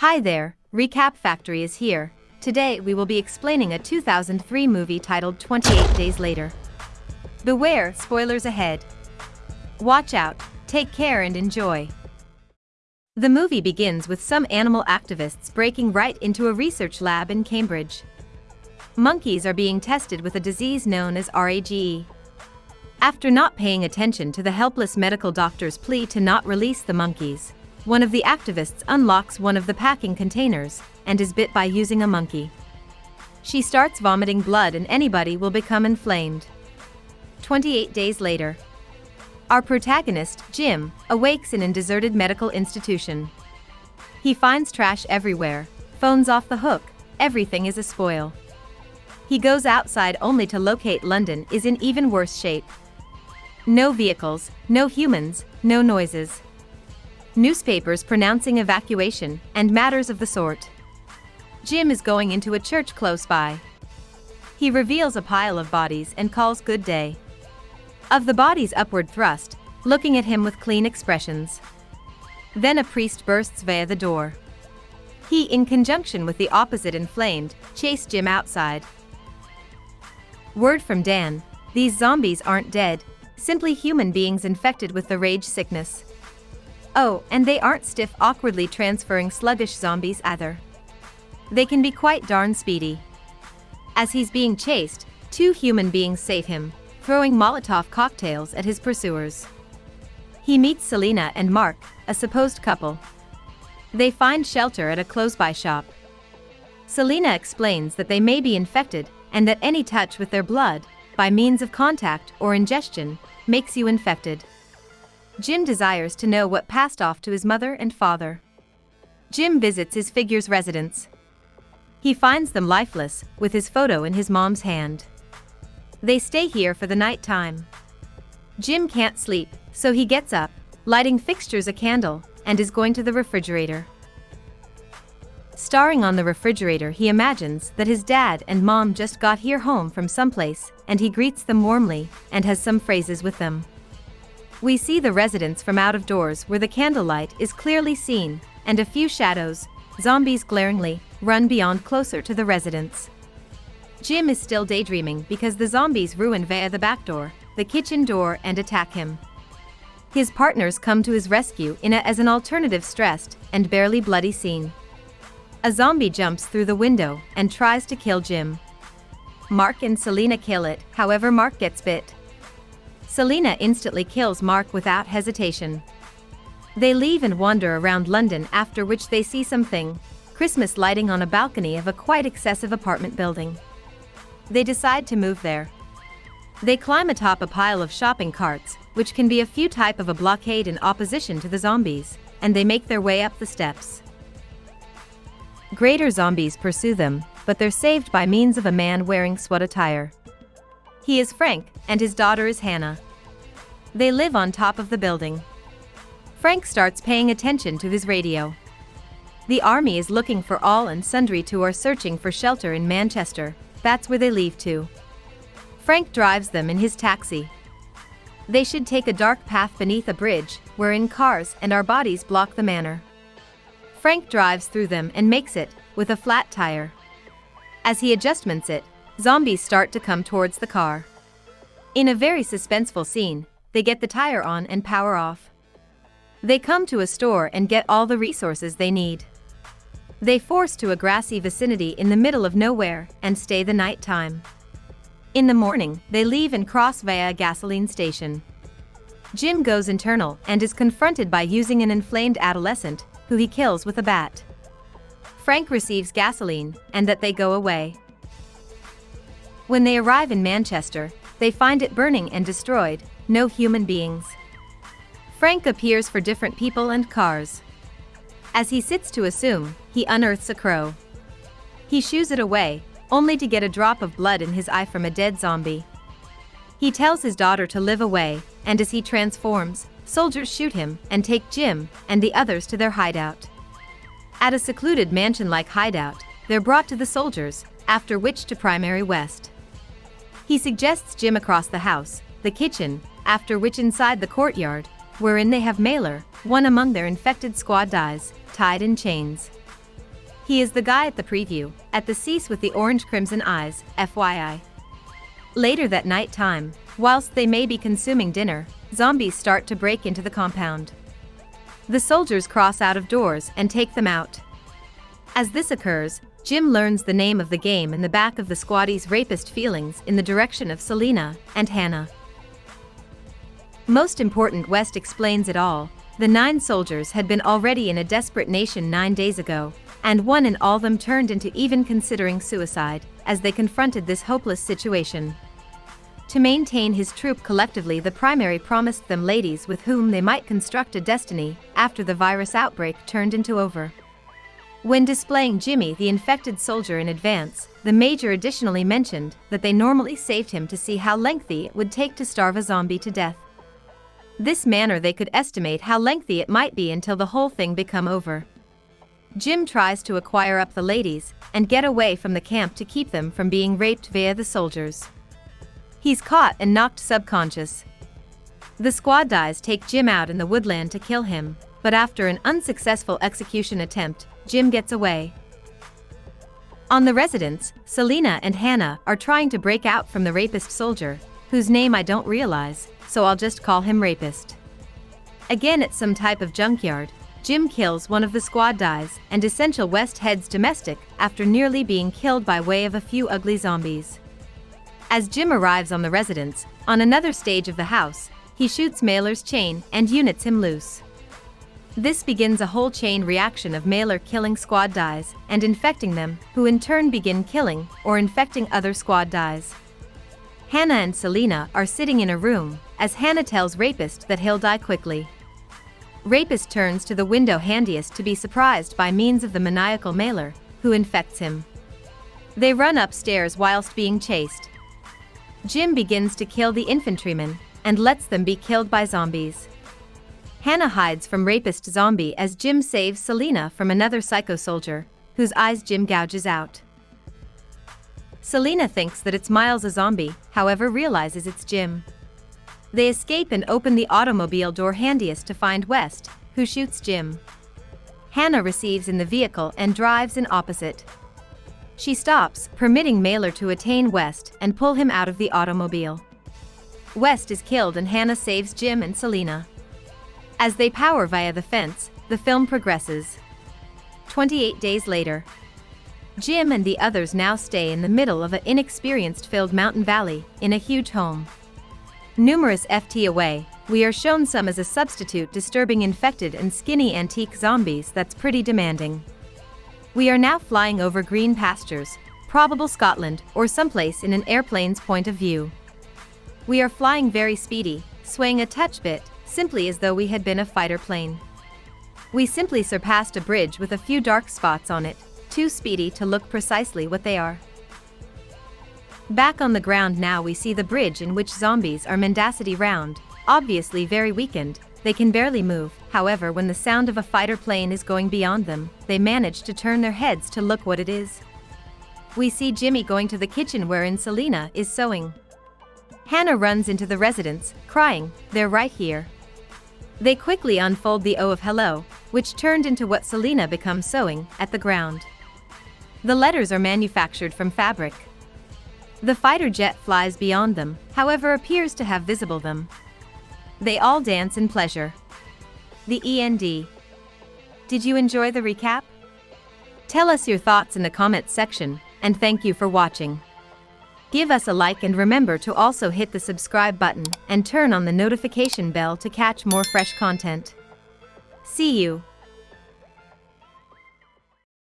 Hi there, Recap Factory is here. Today we will be explaining a 2003 movie titled 28 Days Later. Beware, spoilers ahead. Watch out, take care and enjoy. The movie begins with some animal activists breaking right into a research lab in Cambridge. Monkeys are being tested with a disease known as RAGE. After not paying attention to the helpless medical doctor's plea to not release the monkeys, one of the activists unlocks one of the packing containers and is bit by using a monkey. She starts vomiting blood and anybody will become inflamed. 28 days later, our protagonist, Jim, awakes in a deserted medical institution. He finds trash everywhere, phones off the hook, everything is a spoil. He goes outside only to locate London is in even worse shape. No vehicles, no humans, no noises. Newspapers pronouncing evacuation and matters of the sort. Jim is going into a church close by. He reveals a pile of bodies and calls good day. Of the bodies upward thrust, looking at him with clean expressions. Then a priest bursts via the door. He, in conjunction with the opposite inflamed, chase Jim outside. Word from Dan, these zombies aren't dead, simply human beings infected with the rage sickness. Oh, and they aren't stiff awkwardly transferring sluggish zombies either. They can be quite darn speedy. As he's being chased, two human beings save him, throwing Molotov cocktails at his pursuers. He meets Selena and Mark, a supposed couple. They find shelter at a close-by shop. Selena explains that they may be infected and that any touch with their blood, by means of contact or ingestion, makes you infected. Jim desires to know what passed off to his mother and father. Jim visits his figure's residence. He finds them lifeless, with his photo in his mom's hand. They stay here for the night time. Jim can't sleep, so he gets up, lighting fixtures a candle, and is going to the refrigerator. Starring on the refrigerator he imagines that his dad and mom just got here home from someplace, and he greets them warmly, and has some phrases with them. We see the residence from out of doors where the candlelight is clearly seen, and a few shadows, zombies glaringly, run beyond closer to the residence. Jim is still daydreaming because the zombies ruin via the back door, the kitchen door and attack him. His partners come to his rescue in a as an alternative stressed and barely bloody scene. A zombie jumps through the window and tries to kill Jim. Mark and Selena kill it, however Mark gets bit. Selena instantly kills Mark without hesitation. They leave and wander around London after which they see something, Christmas lighting on a balcony of a quite excessive apartment building. They decide to move there. They climb atop a pile of shopping carts, which can be a few type of a blockade in opposition to the zombies, and they make their way up the steps. Greater zombies pursue them, but they're saved by means of a man wearing sweat attire. He is Frank, and his daughter is Hannah. They live on top of the building. Frank starts paying attention to his radio. The army is looking for all and sundry who are searching for shelter in Manchester, that's where they leave to. Frank drives them in his taxi. They should take a dark path beneath a bridge, wherein cars and our bodies block the manor. Frank drives through them and makes it, with a flat tire. As he adjustments it, zombies start to come towards the car. In a very suspenseful scene, they get the tire on and power off. They come to a store and get all the resources they need. They force to a grassy vicinity in the middle of nowhere and stay the night time. In the morning, they leave and cross via a gasoline station. Jim goes internal and is confronted by using an inflamed adolescent who he kills with a bat. Frank receives gasoline, and that they go away. When they arrive in Manchester, they find it burning and destroyed, no human beings. Frank appears for different people and cars. As he sits to assume, he unearths a crow. He shoos it away, only to get a drop of blood in his eye from a dead zombie. He tells his daughter to live away, and as he transforms, soldiers shoot him and take Jim and the others to their hideout. At a secluded mansion-like hideout, they're brought to the soldiers, after which to Primary West. He suggests Jim across the house, the kitchen, after which inside the courtyard, wherein they have Mailer, one among their infected squaddies, tied in chains. He is the guy at the preview, at the cease with the orange crimson eyes, FYI. Later that night time, whilst they may be consuming dinner, zombies start to break into the compound. The soldiers cross out of doors and take them out. As this occurs, Jim learns the name of the game in the back of the squattie's rapist feelings in the direction of Selena and Hannah. Most important West explains it all, the nine soldiers had been already in a desperate nation nine days ago, and one and all them turned into even considering suicide, as they confronted this hopeless situation. To maintain his troop collectively the primary promised them ladies with whom they might construct a destiny after the virus outbreak turned into over. When displaying Jimmy the infected soldier in advance, the Major additionally mentioned that they normally saved him to see how lengthy it would take to starve a zombie to death. This manner they could estimate how lengthy it might be until the whole thing become over. Jim tries to acquire up the ladies and get away from the camp to keep them from being raped via the soldiers. He's caught and knocked subconscious. The squaddies take Jim out in the woodland to kill him, but after an unsuccessful execution attempt, Jim gets away. On the residence, Selena and Hannah are trying to break out from the rapist soldier, whose name I don't realize, so I'll just call him Rapist. Again at some type of junkyard, Jim kills one of the squaddies and Essential West heads domestic after nearly being killed by way of a few ugly zombies. As Jim arrives on the residence, on another stage of the house, he shoots Mailer's chain and units him loose. This begins a whole chain reaction of Mailer killing squaddies and infecting them, who in turn begin killing or infecting other squaddies. Hannah and Selena are sitting in a room, as Hannah tells Rapist that he'll die quickly. Rapist turns to the window handiest to be surprised by means of the maniacal Mailer, who infects him. They run upstairs whilst being chased. Jim begins to kill the infantrymen and lets them be killed by zombies. Hannah hides from rapist zombie as Jim saves Selena from another psycho soldier, whose eyes Jim gouges out. Selena thinks that it's Miles a zombie, however realizes it's Jim. They escape and open the automobile door handiest to find West, who shoots Jim. Hannah receives in the vehicle and drives in opposite. She stops, permitting Mailer to attain West and pull him out of the automobile. West is killed and Hannah saves Jim and Selena. As they power via the fence, the film progresses. 28 days later. Jim and the others now stay in the middle of an inexperienced-filled mountain valley, in a huge home. Numerous FT away, we are shown some as a substitute disturbing infected and skinny antique zombies that's pretty demanding. We are now flying over green pastures, probable Scotland or someplace in an airplane's point of view. We are flying very speedy, swaying a touch bit, simply as though we had been a fighter plane. We simply surpassed a bridge with a few dark spots on it, too speedy to look precisely what they are. Back on the ground now we see the bridge in which zombies are mendacity round, obviously very weakened, they can barely move, however when the sound of a fighter plane is going beyond them, they manage to turn their heads to look what it is. We see Jimmy going to the kitchen wherein Selena is sewing. Hannah runs into the residence, crying, they're right here. They quickly unfold the O of hello, which turned into what Selena becomes sewing, at the ground. The letters are manufactured from fabric. The fighter jet flies beyond them, however appears to have visible them. They all dance in pleasure. The END. Did you enjoy the recap? Tell us your thoughts in the comments section, and thank you for watching. Give us a like and remember to also hit the subscribe button and turn on the notification bell to catch more fresh content. See you.